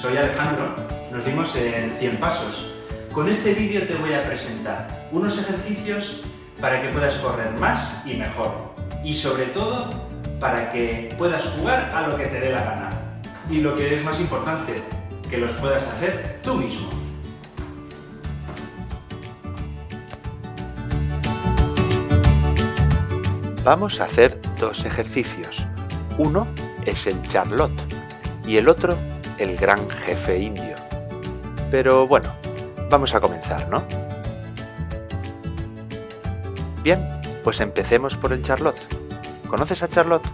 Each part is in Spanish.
soy Alejandro, nos vimos en 100 pasos. Con este vídeo te voy a presentar unos ejercicios para que puedas correr más y mejor. Y sobre todo, para que puedas jugar a lo que te dé la gana. Y lo que es más importante, que los puedas hacer tú mismo. Vamos a hacer dos ejercicios. Uno es el Charlotte y el otro el gran jefe indio. Pero bueno, vamos a comenzar, ¿no? Bien, pues empecemos por el Charlotte. ¿Conoces a Charlotte?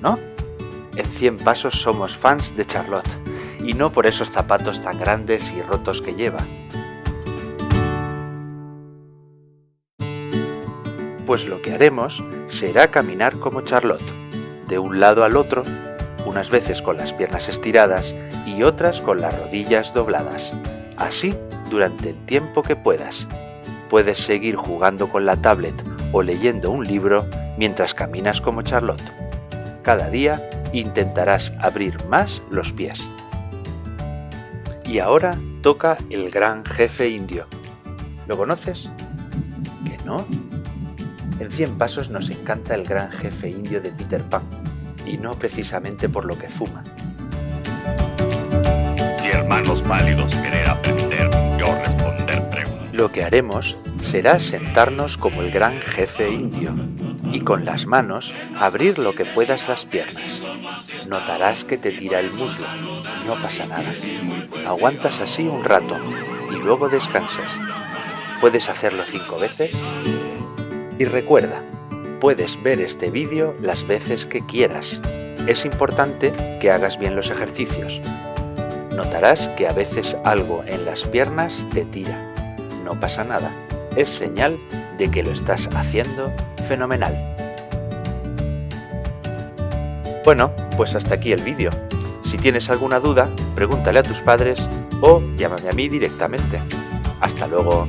¿No? En 100 pasos somos fans de Charlotte, y no por esos zapatos tan grandes y rotos que lleva. Pues lo que haremos será caminar como Charlotte, de un lado al otro, unas veces con las piernas estiradas y otras con las rodillas dobladas. Así durante el tiempo que puedas. Puedes seguir jugando con la tablet o leyendo un libro mientras caminas como Charlotte. Cada día intentarás abrir más los pies. Y ahora toca el gran jefe indio. ¿Lo conoces? ¿Que no? En 100 pasos nos encanta el gran jefe indio de Peter Pan, y no precisamente por lo que fuma. Si hermanos válidos querer aprender, yo responder preguntas. Lo que haremos será sentarnos como el gran jefe indio y con las manos abrir lo que puedas las piernas. Notarás que te tira el muslo, no pasa nada. Aguantas así un rato y luego descansas. Puedes hacerlo cinco veces y recuerda, puedes ver este vídeo las veces que quieras. Es importante que hagas bien los ejercicios. Notarás que a veces algo en las piernas te tira. No pasa nada. Es señal de que lo estás haciendo fenomenal. Bueno, pues hasta aquí el vídeo. Si tienes alguna duda, pregúntale a tus padres o llámame a mí directamente. ¡Hasta luego!